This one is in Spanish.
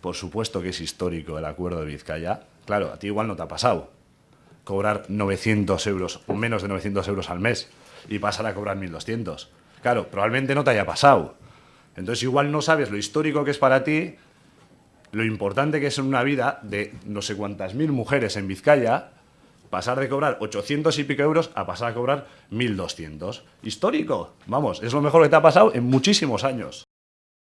Por supuesto que es histórico el acuerdo de Vizcaya. Claro, a ti igual no te ha pasado cobrar 900 euros o menos de 900 euros al mes y pasar a cobrar 1.200. Claro, probablemente no te haya pasado. Entonces igual no sabes lo histórico que es para ti, lo importante que es en una vida de no sé cuántas mil mujeres en Vizcaya, pasar de cobrar 800 y pico euros a pasar a cobrar 1.200. Histórico, vamos, es lo mejor que te ha pasado en muchísimos años.